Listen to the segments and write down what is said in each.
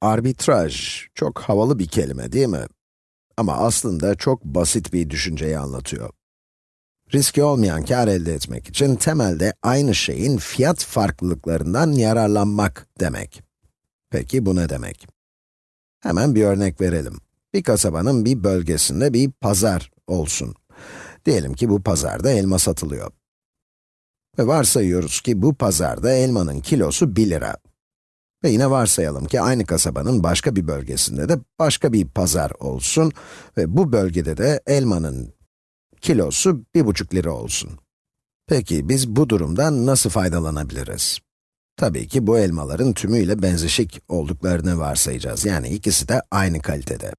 Arbitraj, çok havalı bir kelime değil mi? Ama aslında çok basit bir düşünceyi anlatıyor. Riski olmayan kar elde etmek için temelde aynı şeyin fiyat farklılıklarından yararlanmak demek. Peki bu ne demek? Hemen bir örnek verelim. Bir kasabanın bir bölgesinde bir pazar olsun. Diyelim ki bu pazarda elma satılıyor. Ve varsayıyoruz ki bu pazarda elmanın kilosu 1 lira. Ve yine varsayalım ki aynı kasabanın başka bir bölgesinde de başka bir pazar olsun ve bu bölgede de elmanın kilosu 1,5 lira olsun. Peki biz bu durumdan nasıl faydalanabiliriz? Tabii ki bu elmaların tümüyle benzeşik olduklarını varsayacağız. Yani ikisi de aynı kalitede.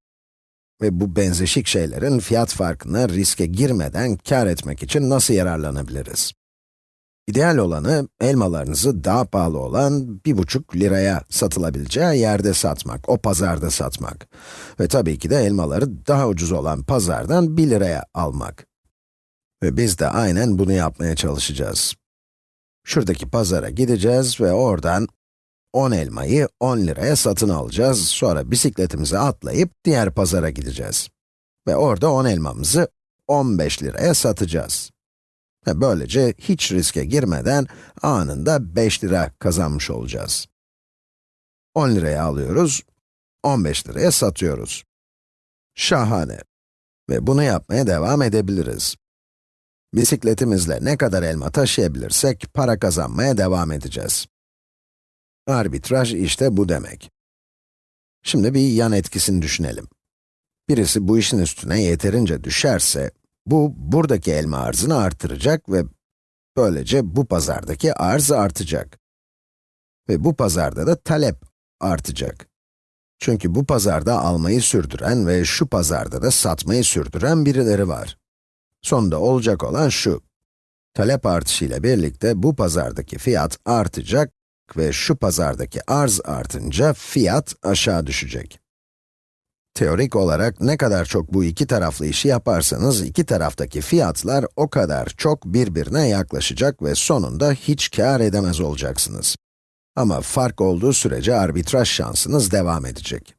Ve bu benzeşik şeylerin fiyat farkına riske girmeden kar etmek için nasıl yararlanabiliriz? İdeal olanı, elmalarınızı daha pahalı olan bir buçuk liraya satılabileceği yerde satmak, o pazarda satmak. Ve tabii ki de elmaları daha ucuz olan pazardan 1 liraya almak. Ve biz de aynen bunu yapmaya çalışacağız. Şuradaki pazara gideceğiz ve oradan 10 elmayı 10 liraya satın alacağız. Sonra bisikletimize atlayıp diğer pazara gideceğiz. Ve orada 10 elmamızı 15 liraya satacağız. Ve böylece hiç riske girmeden anında 5 lira kazanmış olacağız. 10 liraya alıyoruz, 15 liraya satıyoruz. Şahane. Ve bunu yapmaya devam edebiliriz. Bisikletimizle ne kadar elma taşıyabilirsek para kazanmaya devam edeceğiz. Arbitraj işte bu demek. Şimdi bir yan etkisini düşünelim. Birisi bu işin üstüne yeterince düşerse, bu, buradaki elma arzını artıracak ve böylece bu pazardaki arz artacak. Ve bu pazarda da talep artacak. Çünkü bu pazarda almayı sürdüren ve şu pazarda da satmayı sürdüren birileri var. Sonunda olacak olan şu. Talep artışıyla birlikte bu pazardaki fiyat artacak ve şu pazardaki arz artınca fiyat aşağı düşecek. Teorik olarak ne kadar çok bu iki taraflı işi yaparsanız, iki taraftaki fiyatlar o kadar çok birbirine yaklaşacak ve sonunda hiç kar edemez olacaksınız. Ama fark olduğu sürece arbitraj şansınız devam edecek.